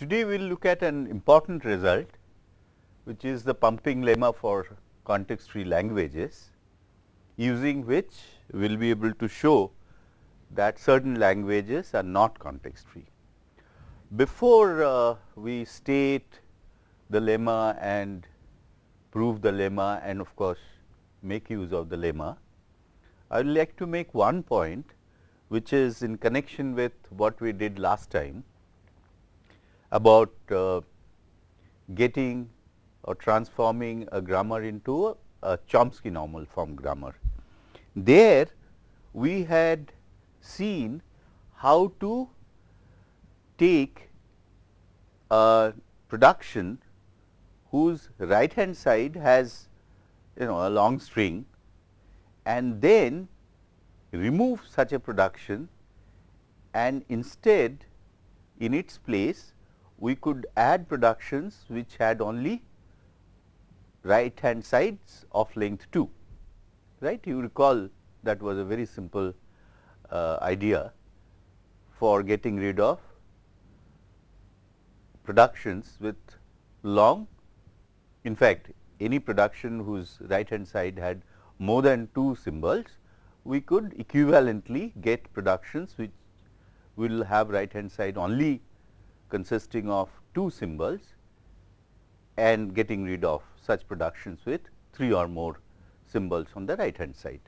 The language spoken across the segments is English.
Today we will look at an important result which is the pumping lemma for context free languages using which we will be able to show that certain languages are not context free. Before uh, we state the lemma and prove the lemma and of course, make use of the lemma, I would like to make one point which is in connection with what we did last time about uh, getting or transforming a grammar into a, a Chomsky normal form grammar. There we had seen how to take a production whose right hand side has you know a long string and then remove such a production and instead in its place we could add productions which had only right hand sides of length 2 right? You recall that was a very simple uh, idea for getting rid of productions with long in fact any production whose right hand side had more than two symbols we could equivalently get productions which will have right hand side only consisting of two symbols and getting rid of such productions with three or more symbols on the right hand side.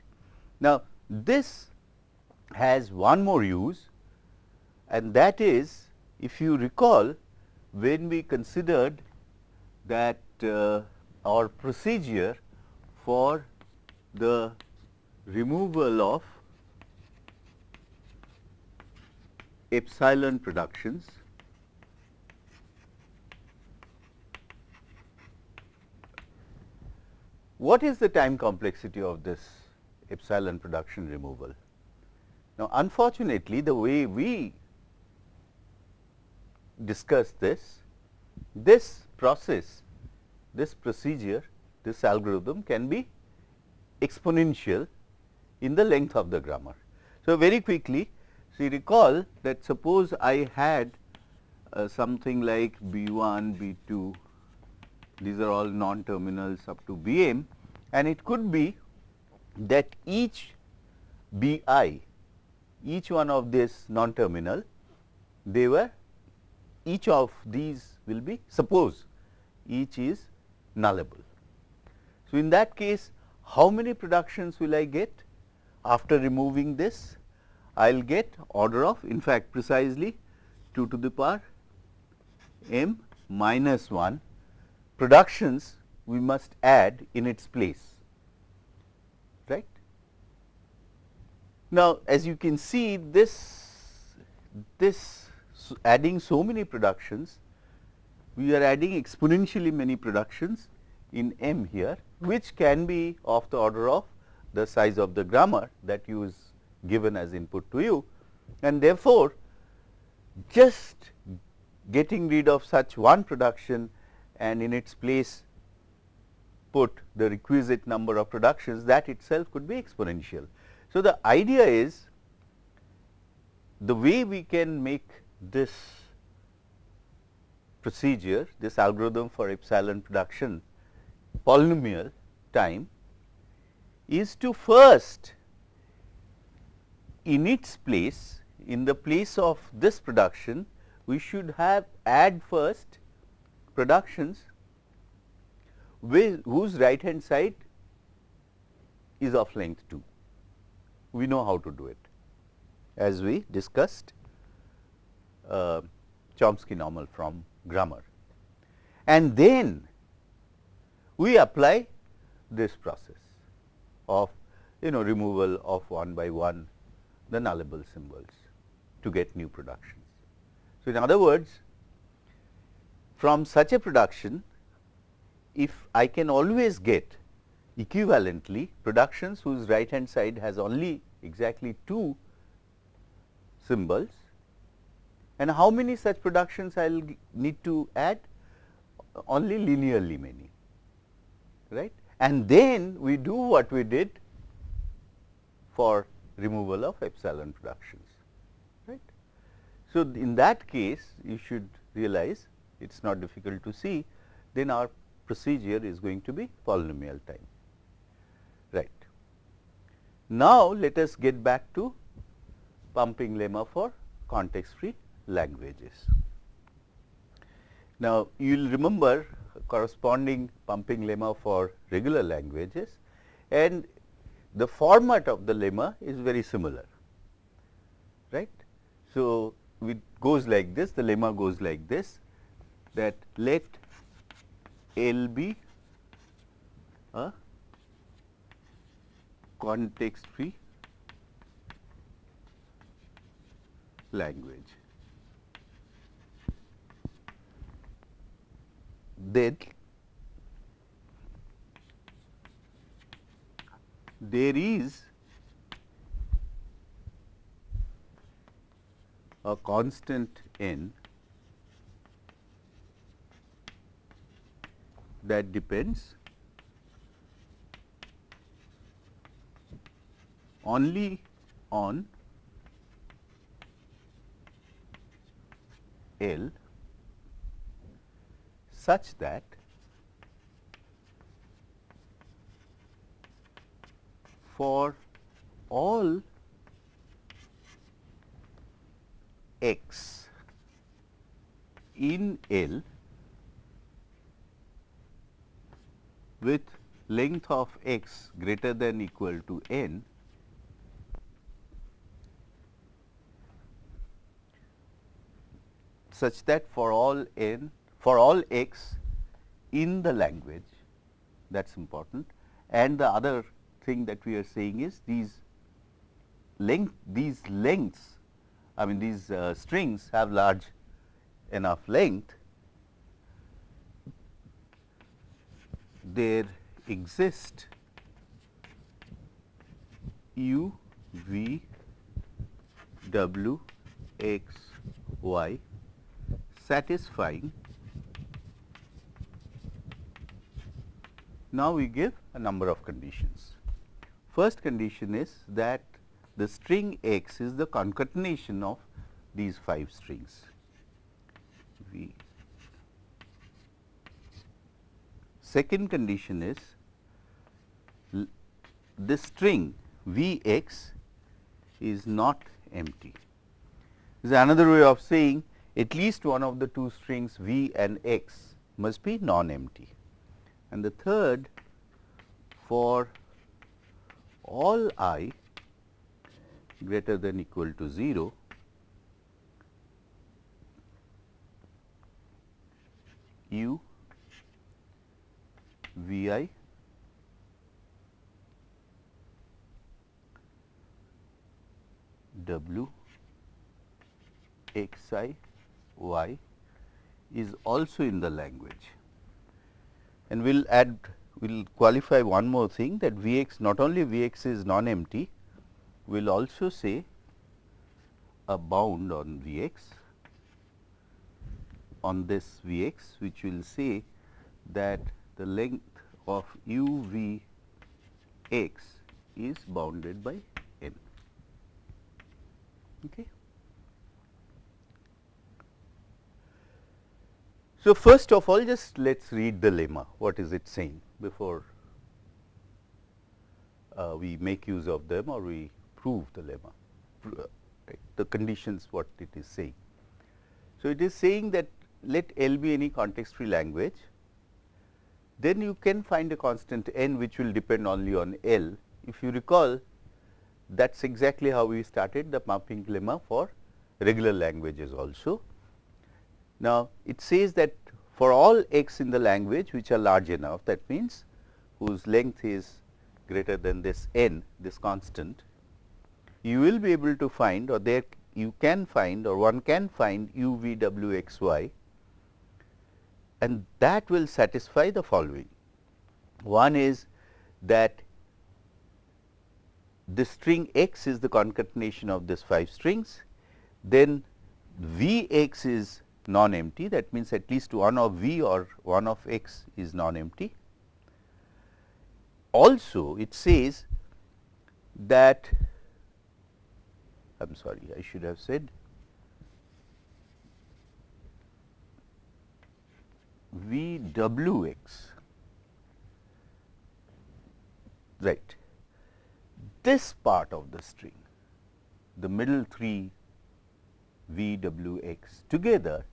Now, this has one more use and that is if you recall when we considered that uh, our procedure for the removal of epsilon productions what is the time complexity of this epsilon production removal now unfortunately the way we discuss this this process this procedure this algorithm can be exponential in the length of the grammar. So, very quickly see recall that suppose I had uh, something like B 1, B 2, these are all non terminals up to B m and it could be that each B i, each one of this non terminal, they were each of these will be suppose each is nullable. So, in that case how many productions will I get? after removing this I will get order of in fact precisely 2 to the power m minus 1 productions we must add in its place right. Now, as you can see this this adding so many productions we are adding exponentially many productions in m here which can be of the order of the size of the grammar that you is given as input to you and therefore, just getting rid of such one production and in its place put the requisite number of productions that itself could be exponential. So, the idea is the way we can make this procedure this algorithm for epsilon production polynomial time is to first in its place in the place of this production we should have add first productions whose right hand side is of length 2. We know how to do it as we discussed uh, Chomsky normal from grammar. And then we apply this process of you know removal of one by one the nullable symbols to get new productions. So, in other words from such a production if I can always get equivalently productions whose right hand side has only exactly two symbols and how many such productions I will need to add only linearly many right and then we do what we did for removal of epsilon productions. Right. So, in that case you should realize it is not difficult to see, then our procedure is going to be polynomial time. Right. Now, let us get back to pumping lemma for context free languages. Now, you will remember corresponding pumping lemma for regular languages and the format of the lemma is very similar. right? So, it goes like this, the lemma goes like this that let L be a context free language. Then there is a constant n that depends only on L such that for all x in L with length of x greater than equal to n such that for all n for all x in the language that is important. And the other thing that we are saying is these length these lengths I mean these uh, strings have large enough length there exist u v w x y satisfying now we give a number of conditions first condition is that the string x is the concatenation of these 5 strings v. Second condition is the string v x is not empty. This is another way of saying at least one of the two strings v and x must be non-empty. And the third for all i greater than equal to 0 u v i w x i y is also in the language. And we will add we will qualify one more thing that V x not only V x is non empty, we will also say a bound on V x on this V x which will say that the length of u v x is bounded by n. Okay. So, first of all just let us read the lemma what is it saying before uh, we make use of them or we prove the lemma, right, the conditions what it is saying. So, it is saying that let L be any context free language, then you can find a constant n which will depend only on L. If you recall that is exactly how we started the pumping lemma for regular languages also. Now, it says that for all x in the language which are large enough that means whose length is greater than this n this constant you will be able to find or there you can find or one can find u v w x y and that will satisfy the following. One is that the string x is the concatenation of this 5 strings, then v x is non empty that means at least one of v or one of x is non empty. Also it says that I am sorry I should have said V W x. Right. This part of the string the middle three V W x together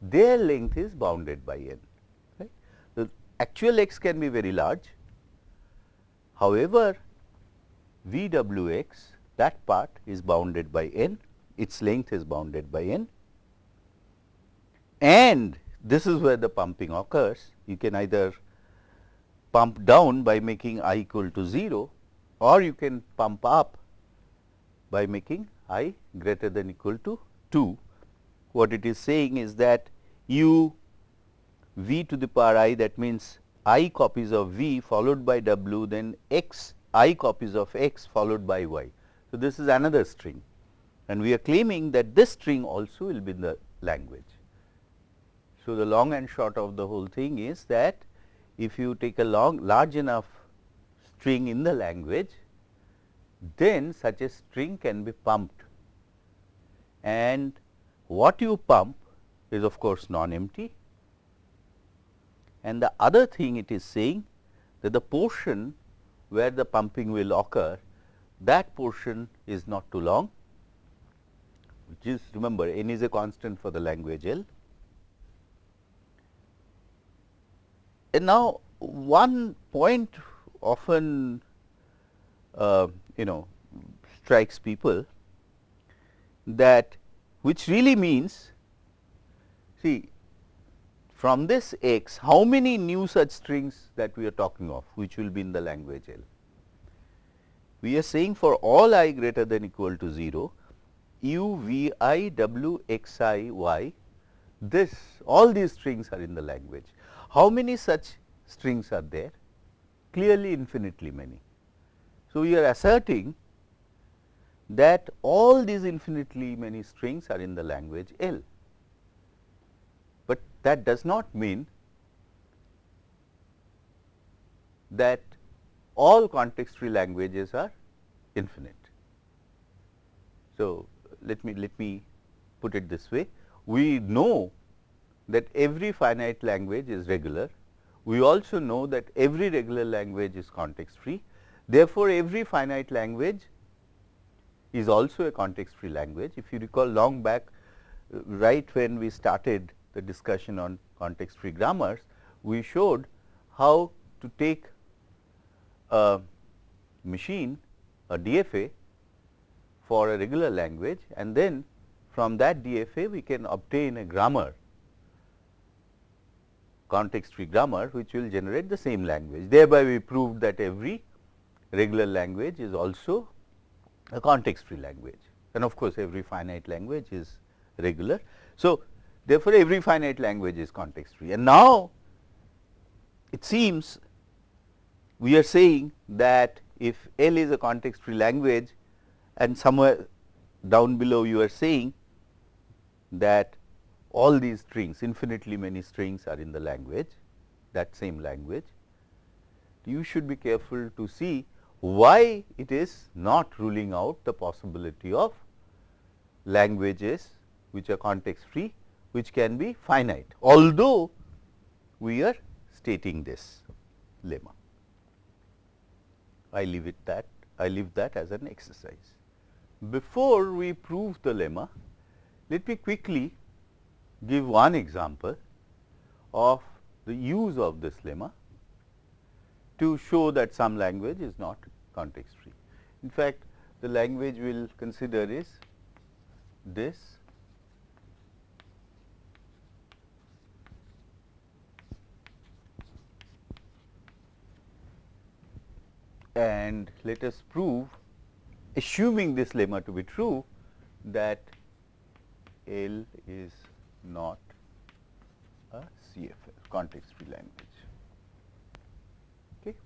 their length is bounded by n right. The actual x can be very large. However, V W x that part is bounded by n its length is bounded by n. And this is where the pumping occurs. You can either pump down by making i equal to 0 or you can pump up by making i greater than equal to 2. What it is saying is that u v to the power i that means i copies of v followed by w then x i copies of x followed by y. So, this is another string and we are claiming that this string also will be in the language. So, the long and short of the whole thing is that if you take a long large enough string in the language, then such a string can be pumped. And what you pump is of course non-empty. And the other thing it is saying that the portion where the pumping will occur that portion is not too long which is remember n is a constant for the language L And now, one point often uh, you know strikes people that which really means see from this x how many new such strings that we are talking of which will be in the language L. We are saying for all i greater than equal to 0 u v i w x i y this all these strings are in the language. How many such strings are there? Clearly infinitely many. So, we are asserting that all these infinitely many strings are in the language L, but that does not mean that all context free languages are infinite. So, let me let me put it this way we know that every finite language is regular. We also know that every regular language is context free. Therefore, every finite language is also a context free language. If you recall long back right when we started the discussion on context free grammars, we showed how to take a machine a DFA for a regular language and then from that DFA we can obtain a grammar context free grammar which will generate the same language. Thereby, we proved that every regular language is also a context free language and of course, every finite language is regular. So, therefore, every finite language is context free and now it seems we are saying that if L is a context free language and somewhere down below you are saying that all these strings infinitely many strings are in the language that same language. You should be careful to see why it is not ruling out the possibility of languages which are context free which can be finite although we are stating this lemma. I leave it that I leave that as an exercise. Before we prove the lemma, let me quickly give one example of the use of this lemma to show that some language is not context free. In fact, the language we will consider is this and let us prove assuming this lemma to be true that L is not a CFL context free language. Okay.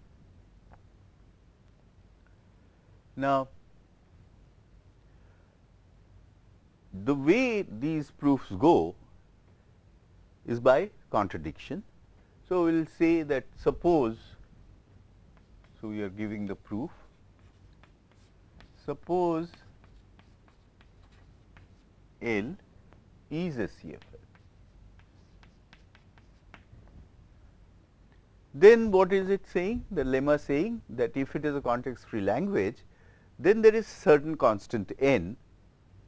Now, the way these proofs go is by contradiction. So, we will say that suppose, so we are giving the proof, suppose L is a CFL. then what is it saying? The lemma saying that if it is a context free language, then there is certain constant n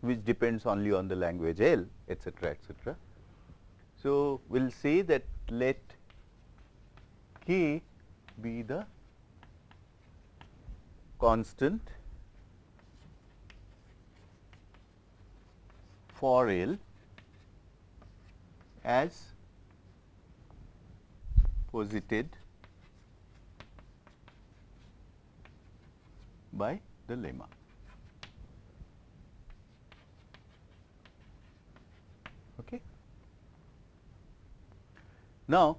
which depends only on the language L etcetera etcetera. So, we will say that let k be the constant for L as posited by the lemma. Okay. Now,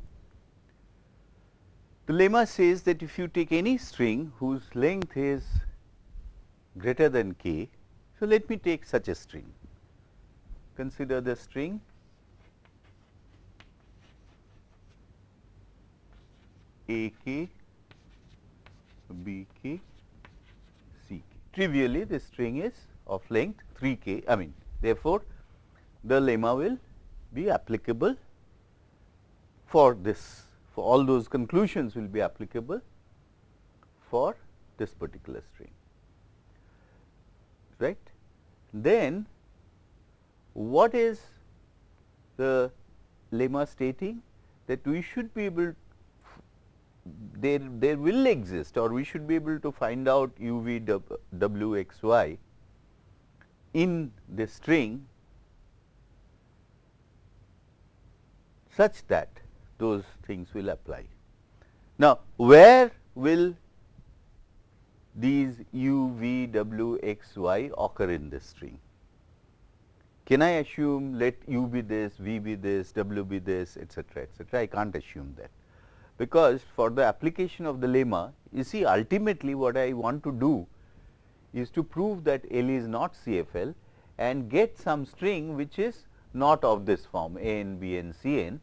the lemma says that if you take any string whose length is greater than k, so let me take such a string. Consider the string A k, B k, C k. Trivially, this string is of length 3 k. I mean, therefore, the lemma will be applicable for this, for all those conclusions will be applicable for this particular string, right. Then, what is the lemma stating that we should be able there, there will exist or we should be able to find out u v w x y in the string such that those things will apply. Now, where will these u, v, w, x, y occur in this string? Can I assume let u be this, v be this, w be this, etcetera, etcetera? I can't assume that because for the application of the lemma you see ultimately what I want to do is to prove that L is not CFL and get some string which is not of this form A n, B n, C n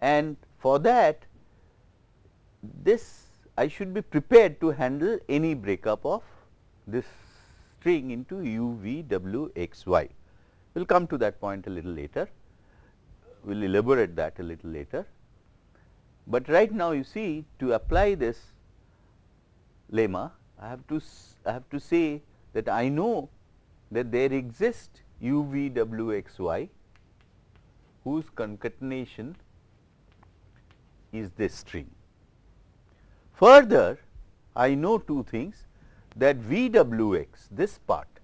and for that this I should be prepared to handle any breakup of this string into u, v, w, x, y. We will come to that point a little later, we will elaborate that a little later. But right now you see to apply this lemma I have to I have to say that I know that there exists u v w x y whose concatenation is this string. Further I know two things that v w x this part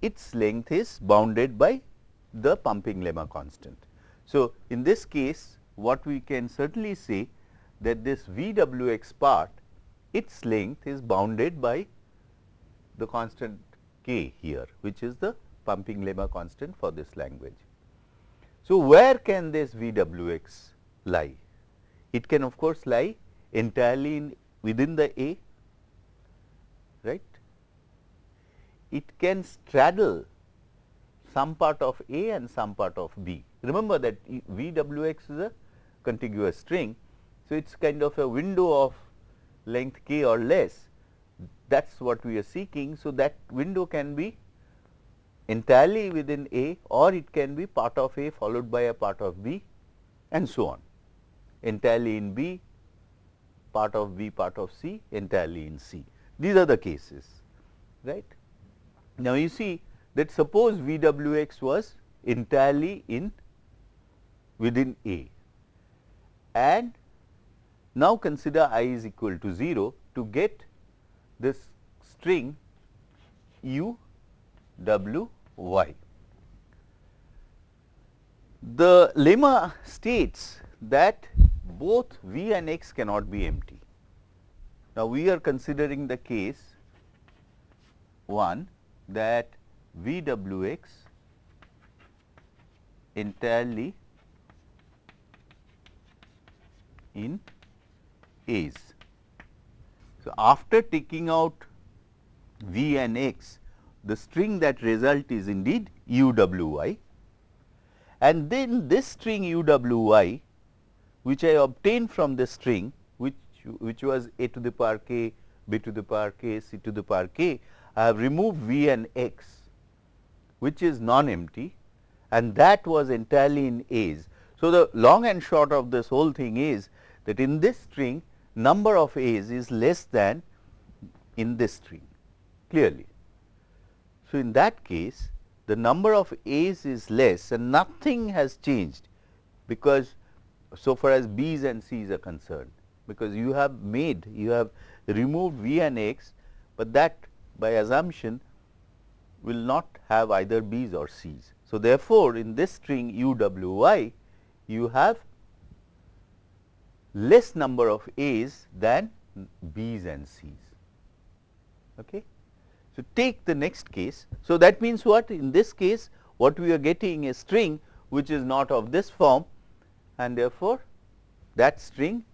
its length is bounded by the pumping lemma constant. So, in this case what we can certainly say that this VWX part its length is bounded by the constant k here which is the pumping lemma constant for this language. So, where can this VWX lie? It can of course lie entirely in within the A right. It can straddle some part of A and some part of B. Remember that VWX is a contiguous string. So, it is kind of a window of length k or less that is what we are seeking. So, that window can be entirely within A or it can be part of A followed by a part of B and so on entirely in B, part of B, part of C, entirely in C. These are the cases, right. Now, you see that suppose V w x was entirely in within A and now consider i is equal to 0 to get this string u w y. The lemma states that both v and x cannot be empty. Now, we are considering the case 1 that v w x entirely in A's. So, after taking out V and X, the string that result is indeed U W Y and then this string U W Y which I obtained from the string which, which was a to the power k, b to the power k, c to the power k, I have removed V and X which is non-empty and that was entirely in A's. So, the long and short of this whole thing is that in this string number of A's is less than in this string clearly. So, in that case the number of A's is less and nothing has changed because so far as B's and C's are concerned because you have made you have removed V and X, but that by assumption will not have either B's or C's. So, therefore, in this string u w y you have less number of A's than B's and C's. Okay. So, take the next case. So, that means what in this case what we are getting a string which is not of this form and therefore, that string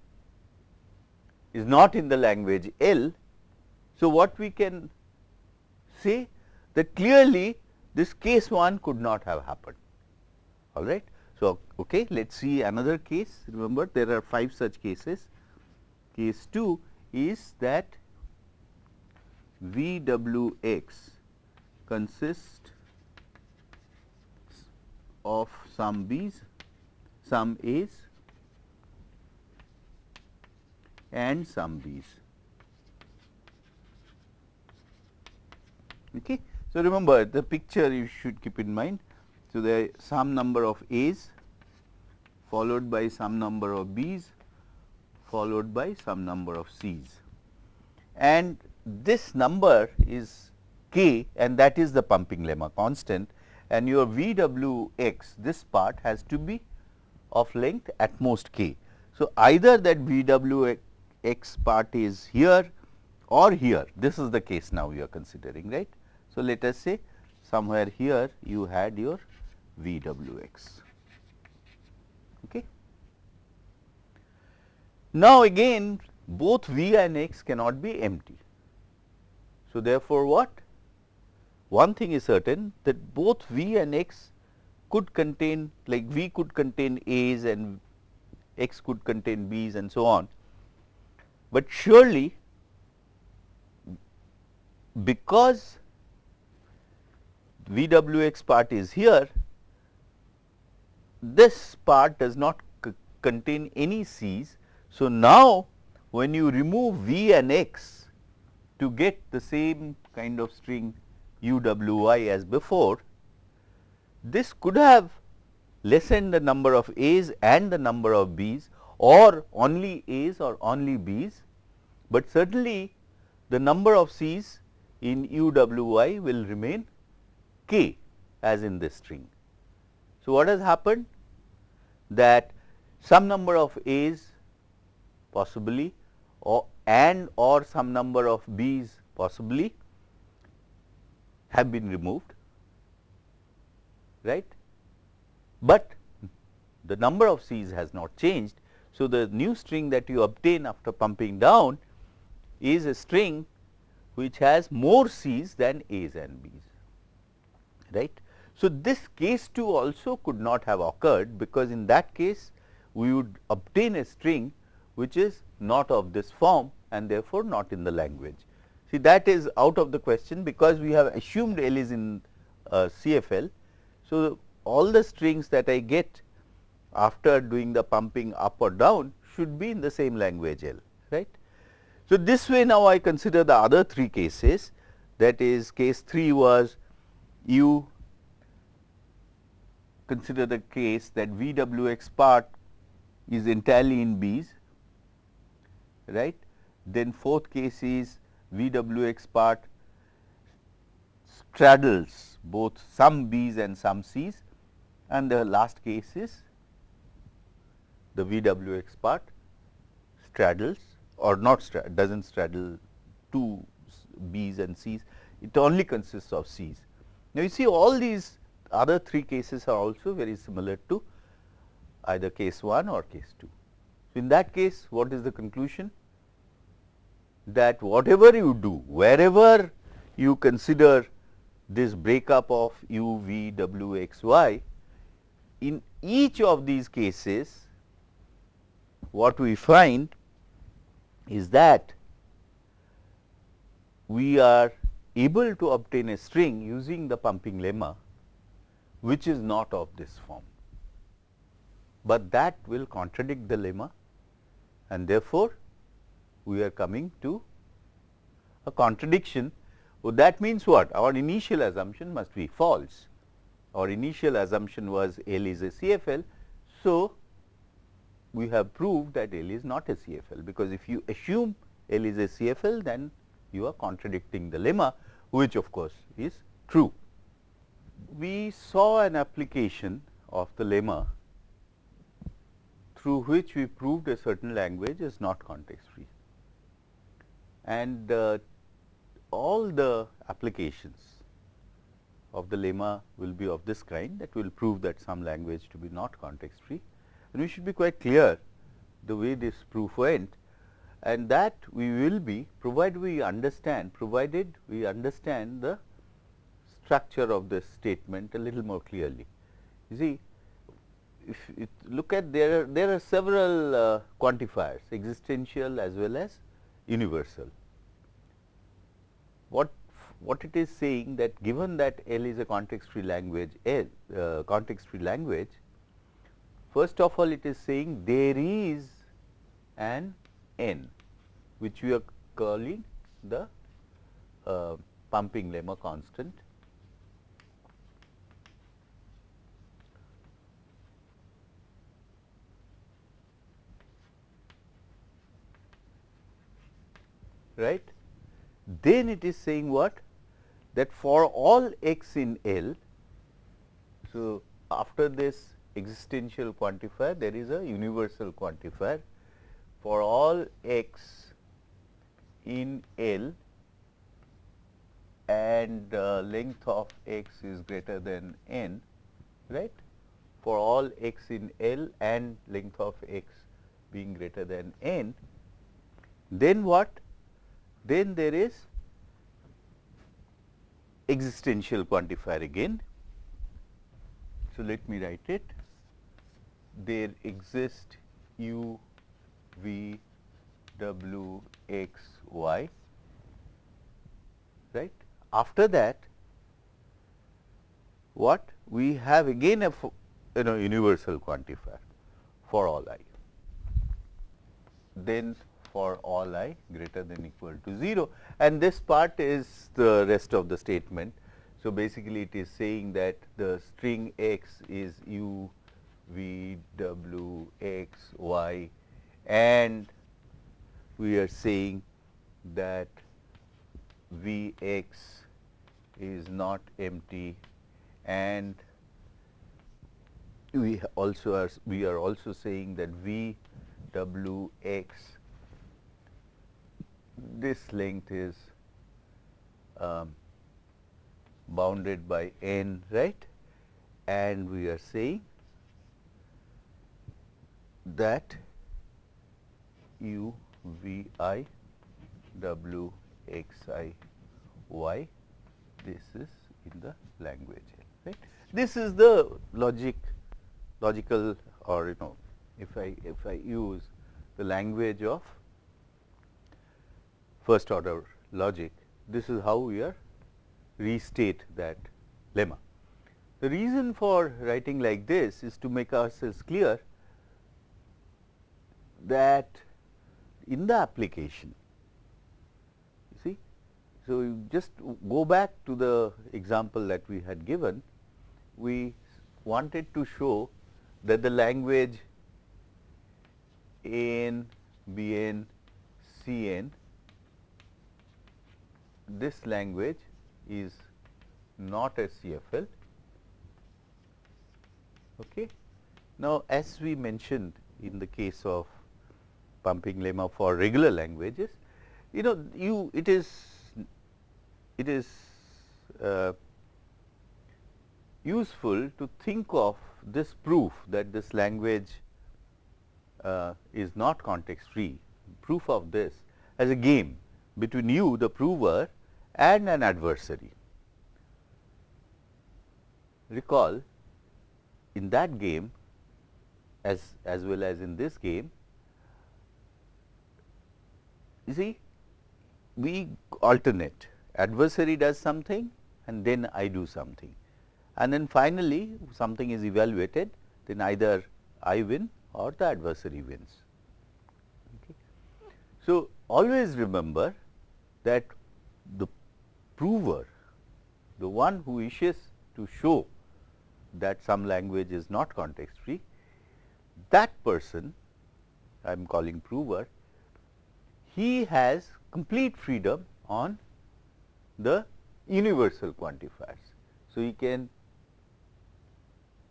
is not in the language L. So, what we can say that clearly this case 1 could not have happened all right. So, okay, let us see another case remember there are 5 such cases. Case 2 is that V w x consists of some b's, some a's and some b's. Okay. So, remember the picture you should keep in mind. So, there some number of a's followed by some number of b's followed by some number of c's and this number is k and that is the pumping lemma constant and your V w x this part has to be of length at most k. So, either that V w x part is here or here this is the case now you are considering right. So, let us say somewhere here you had your V w x. Okay. Now, again both V and x cannot be empty. So, therefore, what? One thing is certain that both V and x could contain like V could contain A's and x could contain B's and so on, but surely because V w x part is here, this part does not contain any C's. So, now when you remove V and x to get the same kind of string u w y as before, this could have lessened the number of A's and the number of B's or only A's or only B's, but certainly the number of C's in u w y will remain k as in this string. So, what has happened that some number of A's possibly or and or some number of B's possibly have been removed right, but the number of C's has not changed. So, the new string that you obtain after pumping down is a string which has more C's than A's and B's right. So, this case 2 also could not have occurred because in that case we would obtain a string which is not of this form and therefore, not in the language. See that is out of the question because we have assumed L is in uh, CFL. So, all the strings that I get after doing the pumping up or down should be in the same language L right. So, this way now I consider the other three cases that is case 3 was you consider the case that V w x part is entirely in B's right. Then fourth case is V w x part straddles both some B's and some C's and the last case is the V w x part straddles or not does not straddle two B's and C's, it only consists of C's. Now, you see all these other three cases are also very similar to either case 1 or case 2. So, in that case what is the conclusion? that whatever you do, wherever you consider this breakup of u, v, w, x, y, in each of these cases, what we find is that we are able to obtain a string using the pumping lemma, which is not of this form, but that will contradict the lemma and therefore, we are coming to a contradiction. Well, that means what? Our initial assumption must be false. Our initial assumption was L is a CFL. So, we have proved that L is not a CFL, because if you assume L is a CFL, then you are contradicting the lemma, which of course, is true. We saw an application of the lemma through which we proved a certain language is not context free. And uh, all the applications of the lemma will be of this kind that will prove that some language to be not context free. And we should be quite clear the way this proof went and that we will be provided we understand provided we understand the structure of this statement a little more clearly. You see if you look at there are there are several uh, quantifiers existential as well as universal. What what it is saying that given that L is a context free language L uh, context free language first of all it is saying there is an n which we are calling the uh, pumping lemma constant right. Then it is saying what? That for all x in L, so after this existential quantifier, there is a universal quantifier for all x in L and uh, length of x is greater than n, right, for all x in L and length of x being greater than n, then what? Then there is existential quantifier again. So, let me write it. There exist u v w x y right. After that what we have again a you know universal quantifier for all i. Then for all i greater than equal to 0 and this part is the rest of the statement. So, basically it is saying that the string x is u v w x y. And we are saying that v x is not empty. And we also are we are also saying that v w x this length is um, bounded by n right and we are saying that u v i w x i y this is in the language right. This is the logic logical or you know if I if I use the language of first order logic, this is how we are restate that lemma. The reason for writing like this is to make ourselves clear that in the application, you see. So, you just go back to the example that we had given, we wanted to show that the language AN, BN, CN this language is not a CFL. Okay. Now, as we mentioned in the case of pumping lemma for regular languages, you know you it is it is uh, useful to think of this proof that this language uh, is not context free, proof of this as a game between you the prover and an adversary. Recall in that game as, as well as in this game, you see we alternate adversary does something and then I do something and then finally, something is evaluated then either I win or the adversary wins. Okay. So, always remember that the prover, the one who wishes to show that some language is not context free, that person I am calling prover, he has complete freedom on the universal quantifiers. So, he can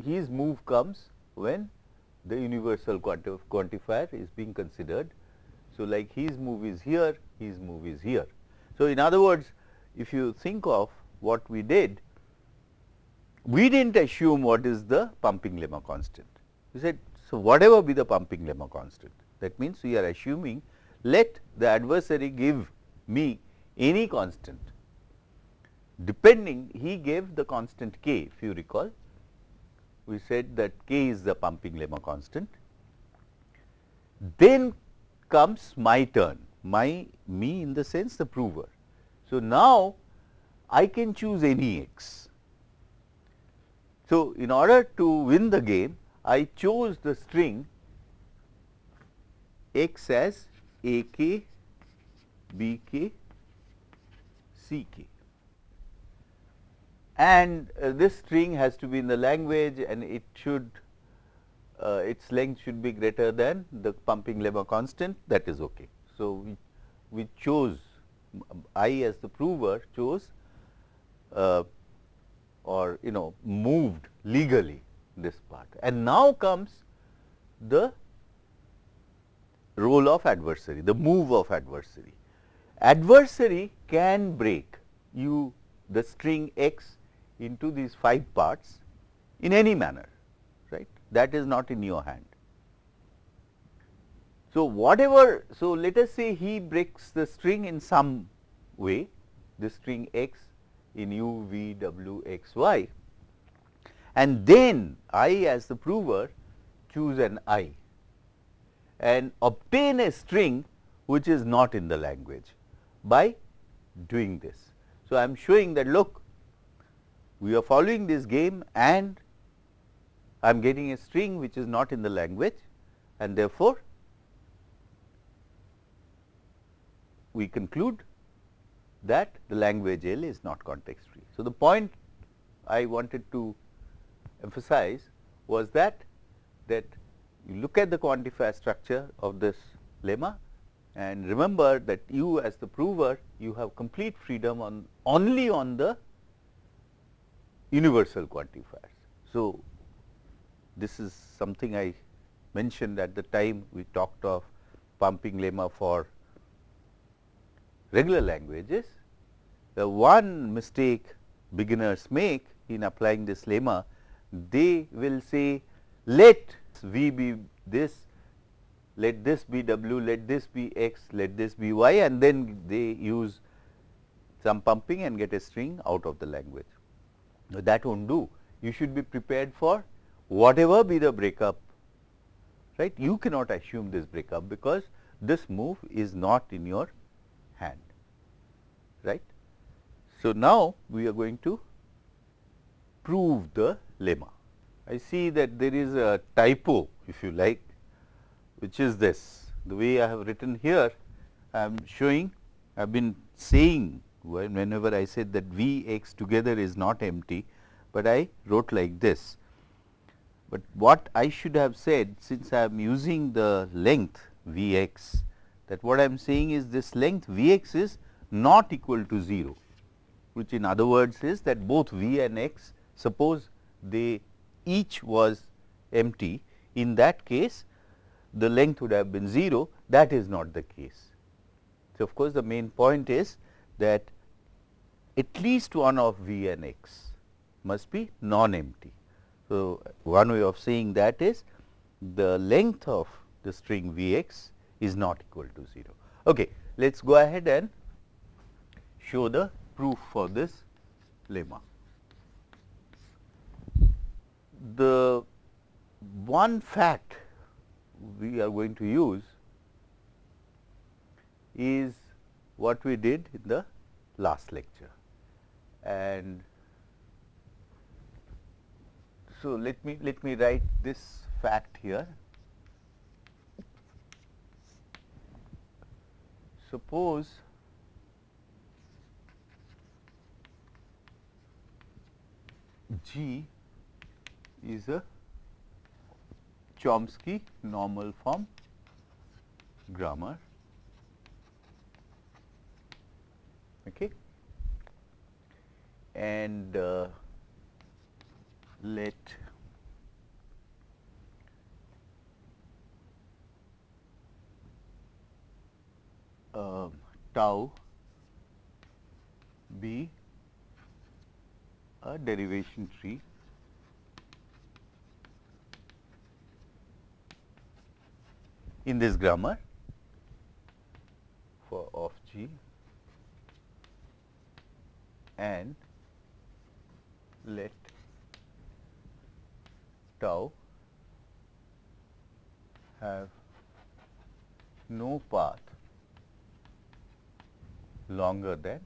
his move comes when the universal quantifier is being considered. So, like his move is here, his move is here. So, in other words, if you think of what we did, we did not assume what is the pumping lemma constant. We said, so whatever be the pumping lemma constant, that means we are assuming let the adversary give me any constant depending he gave the constant k if you recall we said that k is the pumping lemma constant. Then comes my turn, my me in the sense the prover. So, now I can choose any x. So, in order to win the game, I chose the string x as a k, b k, c k and uh, this string has to be in the language and it should uh, its length should be greater than the pumping lemma constant that is okay. So, we, we chose I as the prover chose uh, or you know moved legally this part and now comes the role of adversary the move of adversary. Adversary can break you the string x into these 5 parts in any manner, right. That is not in your hand. So, whatever, so let us say he breaks the string in some way, the string x in u, v, w, x, y and then I as the prover choose an i and obtain a string which is not in the language by doing this. So, I am showing that look we are following this game and I am getting a string which is not in the language and therefore, we conclude that the language L is not context free. So, the point I wanted to emphasize was that that you look at the quantifier structure of this lemma and remember that you as the prover you have complete freedom on only on the universal quantifiers. So, this is something I mentioned at the time we talked of pumping lemma for regular languages. The one mistake beginners make in applying this lemma, they will say let v be this, let this be w, let this be x, let this be y and then they use some pumping and get a string out of the language Now, that won't do. You should be prepared for whatever be the breakup, right. You cannot assume this breakup because this move is not in your hand, right. So, now we are going to prove the lemma. I see that there is a typo if you like, which is this. The way I have written here, I am showing, I have been saying whenever I said that V x together is not empty, but I wrote like this. But what I should have said since I am using the length V x that what I am saying is this length V x is not equal to 0, which in other words is that both V and x suppose they each was empty in that case the length would have been 0 that is not the case. So, of course, the main point is that at least one of v and x must be non-empty. So, one way of saying that is the length of the string v x is not equal to 0. Okay, let us go ahead and show the proof for this lemma. The one fact we are going to use is what we did in the last lecture and so let me let me write this fact here suppose G is a Chomsky normal form grammar. Okay. And uh, let uh, tau be a derivation tree. In this grammar for of G and let tau have no path longer than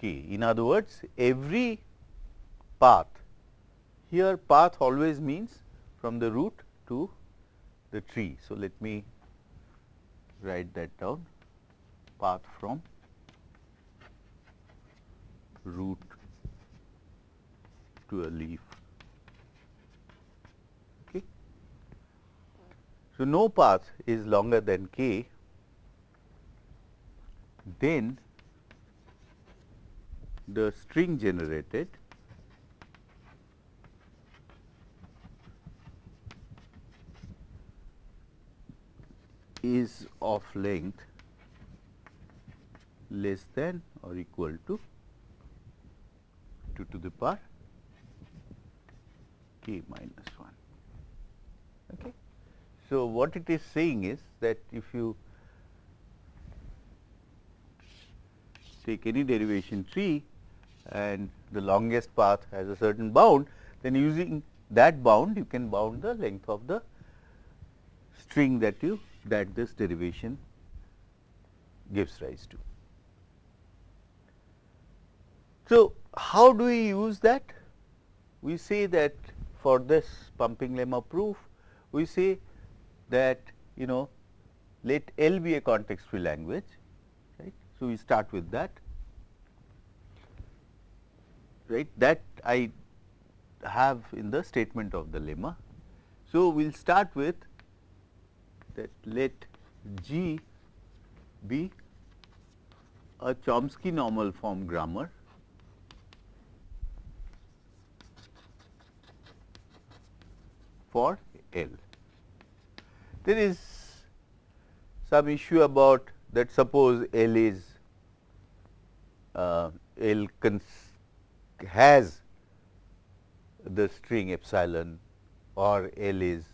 k. In other words, every path here path always means from the root to the tree. So, let me write that down path from root to a leaf. Okay. So, no path is longer than k, then the string generated is of length less than or equal to 2 to the power k minus 1. Okay. So, what it is saying is that if you take any derivation tree and the longest path has a certain bound, then using that bound you can bound the length of the string that you that this derivation gives rise to. So, how do we use that? We say that for this pumping lemma proof, we say that you know let L be a context free language, right. So, we start with that, right that I have in the statement of the lemma. So, we will start with that let G be a Chomsky normal form grammar for L. There is some issue about that suppose L is uh, L has the string epsilon or L is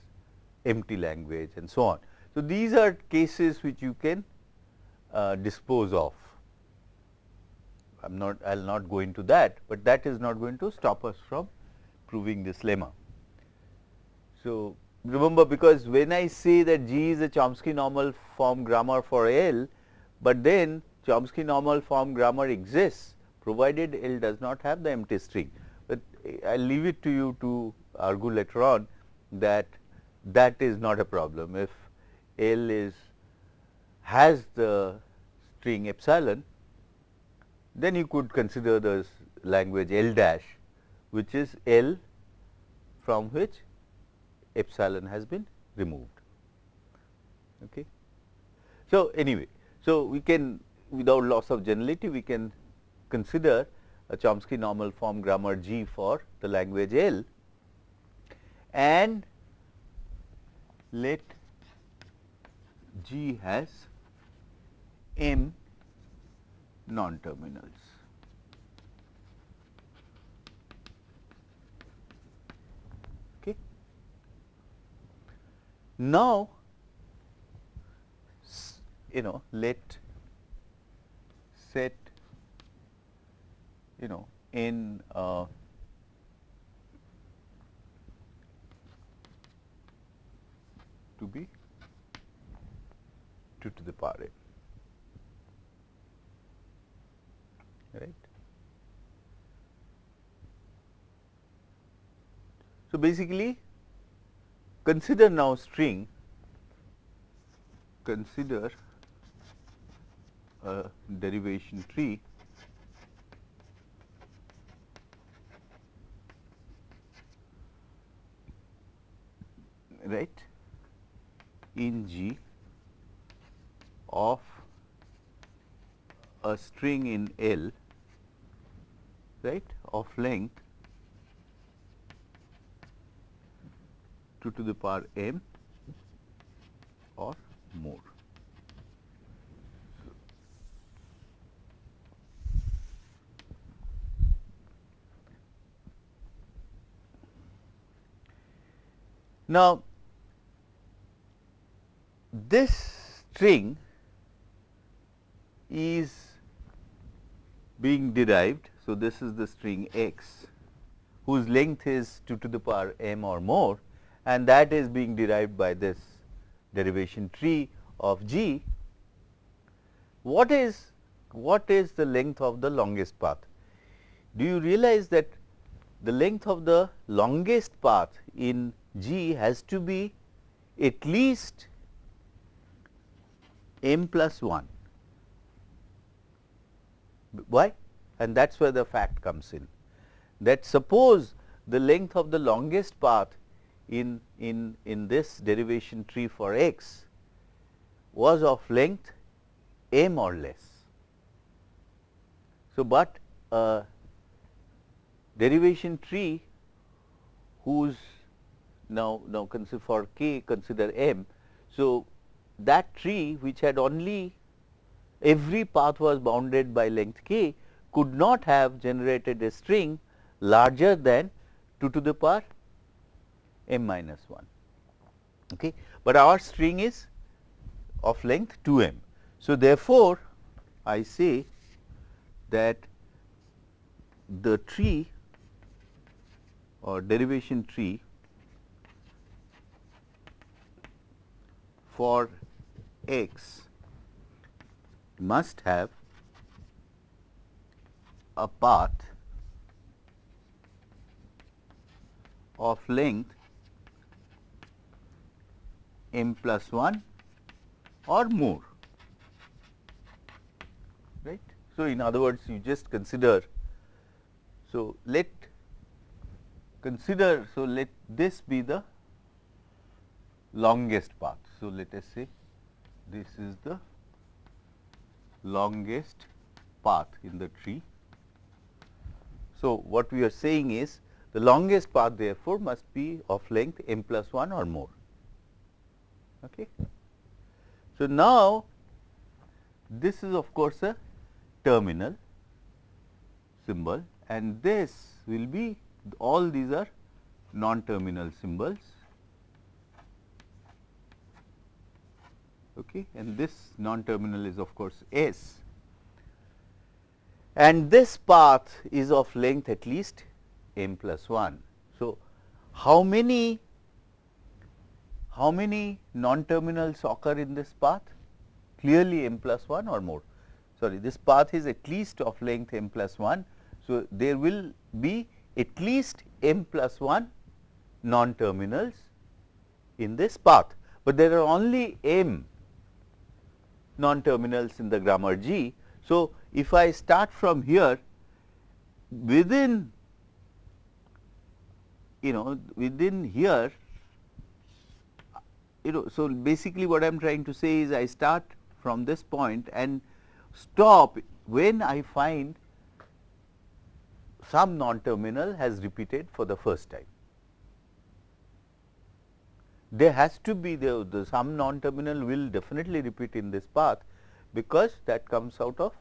empty language and so on. So, these are cases which you can uh, dispose of. I am not I will not go into that, but that is not going to stop us from proving this lemma. So, remember because when I say that G is a Chomsky normal form grammar for L, but then Chomsky normal form grammar exists provided L does not have the empty string. But I leave it to you to argue later on that that is not a problem. If L is has the string epsilon, then you could consider the language L dash which is L from which epsilon has been removed. Okay. So, anyway, so we can without loss of generality we can consider a Chomsky normal form grammar G for the language L and let G has m non terminals. Okay. Now, you know let set you know in uh, to be 2 to the power n right. So, basically consider now string consider a derivation tree right in G of a string in L right of length 2 to the power m or more. Now, this string is being derived. So, this is the string x whose length is 2 to the power m or more and that is being derived by this derivation tree of g. What is what is the length of the longest path? Do you realize that the length of the longest path in g has to be at least m plus 1. Why? And that is where the fact comes in that suppose the length of the longest path in, in, in this derivation tree for x was of length m or less. So, but a derivation tree whose now, now consider for k consider m. So, that tree which had only every path was bounded by length k could not have generated a string larger than 2 to the power m minus 1. Okay. But our string is of length 2 m. So, therefore, I say that the tree or derivation tree for x must have a path of length m plus 1 or more right. So, in other words you just consider so let consider so let this be the longest path. So, let us say this is the longest path in the tree. So, what we are saying is the longest path therefore, must be of length m plus 1 or more. Okay. So, now this is of course, a terminal symbol and this will be all these are non-terminal symbols okay, and this non-terminal is of course S and this path is of length at least m plus 1. So, how many how many non-terminals occur in this path? Clearly m plus 1 or more. Sorry, this path is at least of length m plus 1. So, there will be at least m plus 1 non-terminals in this path, but there are only m non-terminals in the grammar G. So, if I start from here within you know within here you know so basically what I am trying to say is I start from this point and stop when I find some non-terminal has repeated for the first time there has to be the, the some non-terminal will definitely repeat in this path because that comes out of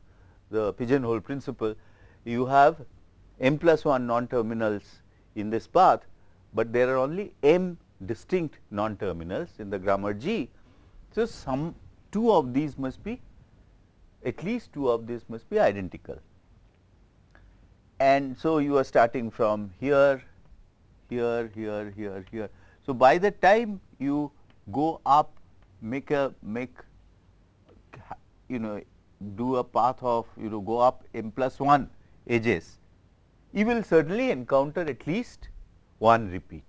the pigeonhole principle. You have m plus 1 non-terminals in this path, but there are only m distinct non-terminals in the grammar G. So, some two of these must be at least two of these must be identical. And so, you are starting from here, here, here, here, here. So, by the time you go up make a make you know do a path of you know go up m plus 1 edges, you will certainly encounter at least one repeat.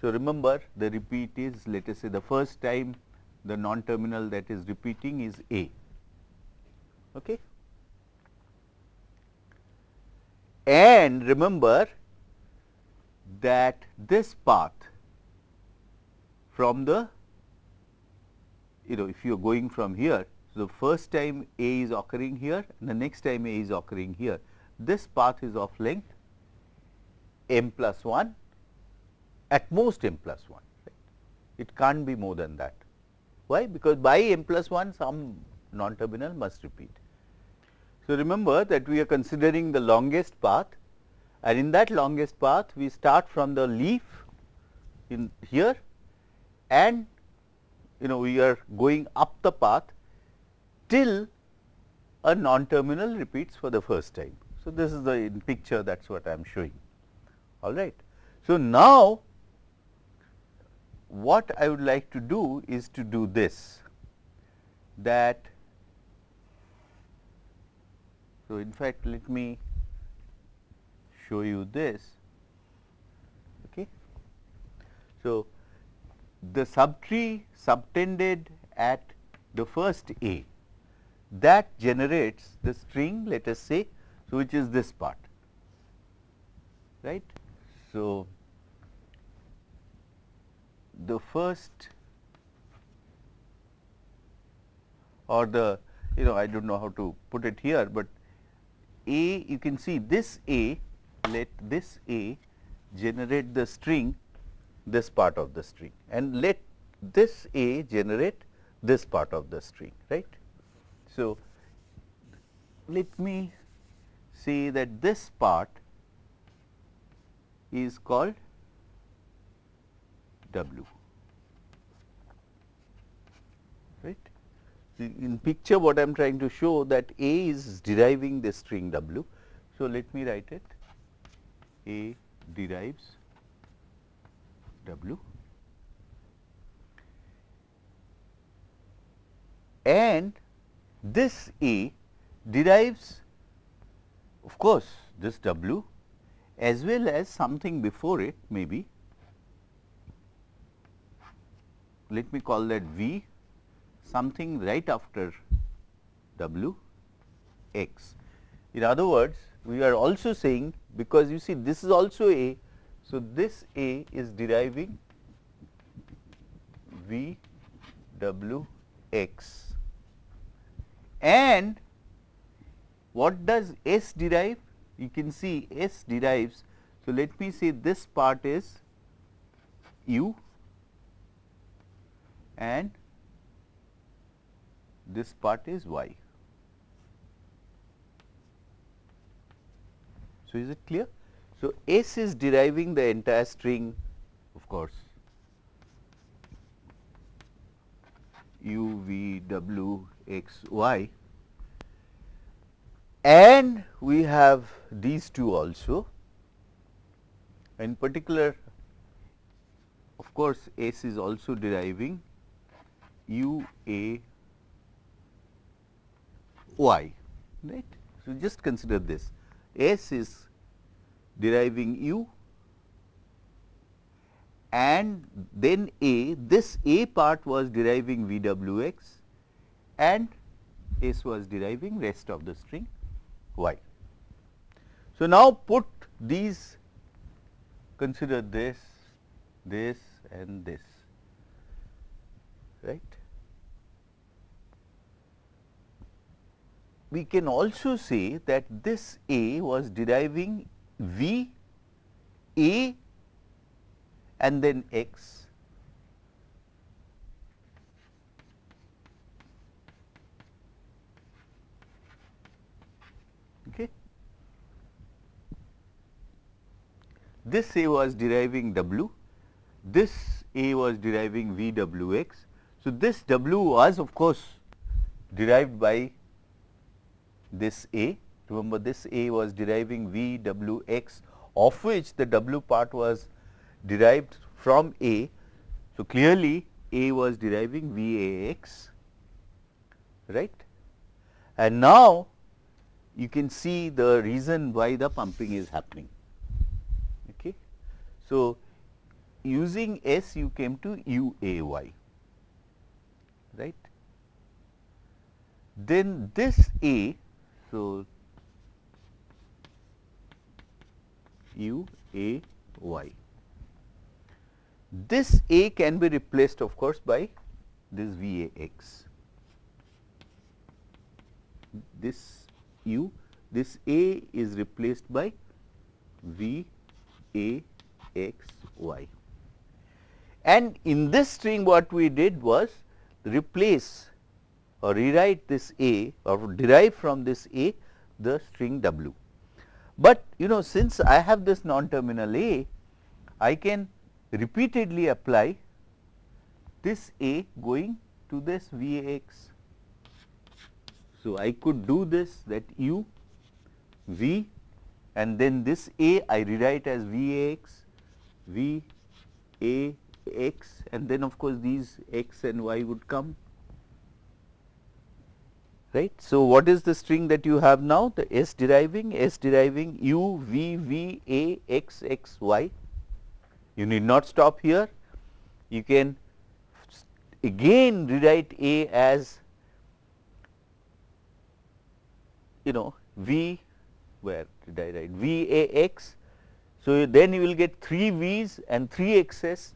So, remember the repeat is let us say the first time the non-terminal that is repeating is A. Okay. And remember that this path from the you know if you are going from here. So, the first time A is occurring here and the next time A is occurring here. This path is of length m plus 1 at most m plus 1 right. it can't be more than that. Why? Because by m plus 1 some non terminal must repeat. So, remember that we are considering the longest path and in that longest path we start from the leaf in here and you know we are going up the path till a non terminal repeats for the first time. So, this is the picture that is what I am showing all right. So, now what I would like to do is to do this that so in fact let me show you this okay so the subtree subtended at the first A that generates the string let us say so which is this part right? So the first or the you know I do not know how to put it here, but A you can see this A let this A generate the string this part of the string and let this A generate this part of the string right. So, let me say that this part is called W right. In picture what I am trying to show that A is deriving the string W. So, let me write it A derives W and this E derives of course, this W as well as something before it maybe let me call that V something right after W x. In other words, we are also saying because you see this is also A. So, this A is deriving V W x and what does S derive? You can see S derives. So, let me say this part is U and this part is y. So, is it clear? So, S is deriving the entire string of course u v w x y. And we have these two also. In particular of course, S is also deriving u a y right. So, just consider this. S is deriving u and then A this A part was deriving V w x and S was deriving rest of the string y. So, now put these consider this, this and this right. We can also say that this A was deriving V A and then x okay. This A was deriving W, this A was deriving V W x. So, this W was of course derived by this A. Remember this A was deriving V W x of which the W part was derived from A. So, clearly A was deriving V A x right and now you can see the reason why the pumping is happening. Okay. So, using S you came to U A y right. Then this A, so U A y. This A can be replaced of course by this V A x. This U, this A is replaced by V A x y. And in this string what we did was replace or rewrite this A or derive from this A the string W. But you know since I have this non-terminal A, I can repeatedly apply this A going to this V A x. So, I could do this that U V and then this A I rewrite as V A x, V A x and then of course, these x and y would come right. So, what is the string that you have now the S deriving S deriving u v v a x x y you need not stop here you can again rewrite a as you know v where did I write v a x. So, then you will get 3 v's and 3 x's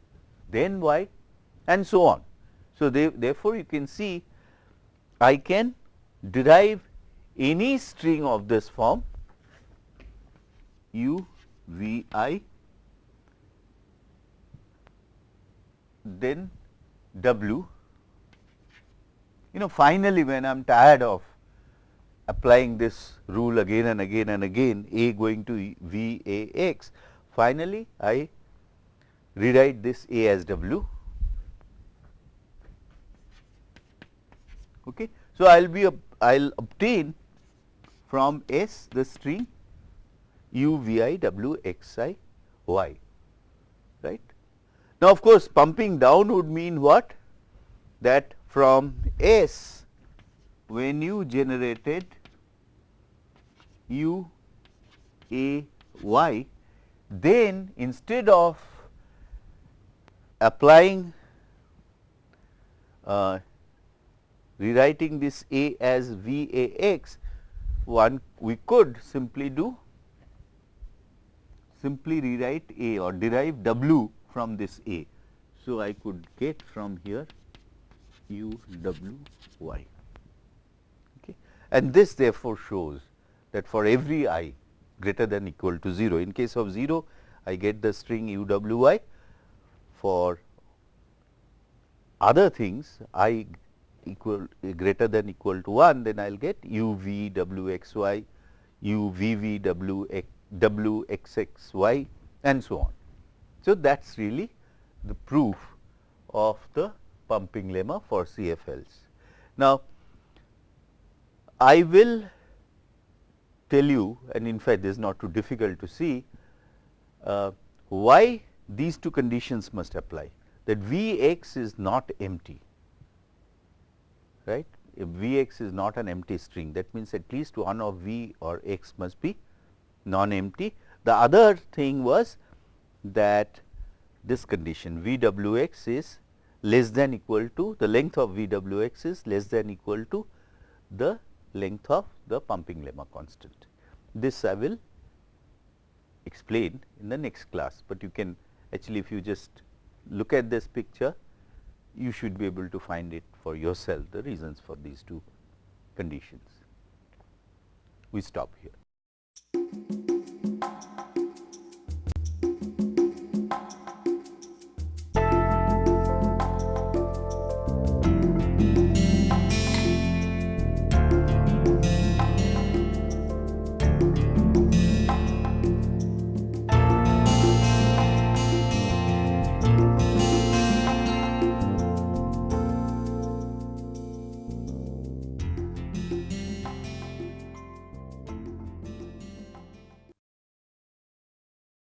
then y and so on. So, they, therefore, you can see I can derive any string of this form u v i then w you know finally when I am tired of applying this rule again and again and again a going to v a x finally I rewrite this A as W. Okay. So, I will be I will obtain from S the string u v i w x i y right. Now, of course, pumping down would mean what that from S when you generated u a y then instead of applying uh, rewriting this A as V A x, one we could simply do simply rewrite A or derive W from this A. So, I could get from here U W y okay. and this therefore shows that for every i greater than equal to 0 in case of 0 I get the string U W y for other things i equal greater than equal to 1 then I will get u v w x y u v v w x w x x y and so on. So, that is really the proof of the pumping lemma for CFLs. Now, I will tell you and in fact, this is not too difficult to see uh, why these two conditions must apply that V x is not empty right if V x is not an empty string that means at least one of V or x must be non empty. The other thing was that this condition V w x is less than equal to the length of V w x is less than equal to the length of the pumping lemma constant. This I will explain in the next class, but you can actually if you just look at this picture you should be able to find it for yourself the reasons for these two conditions. We stop here.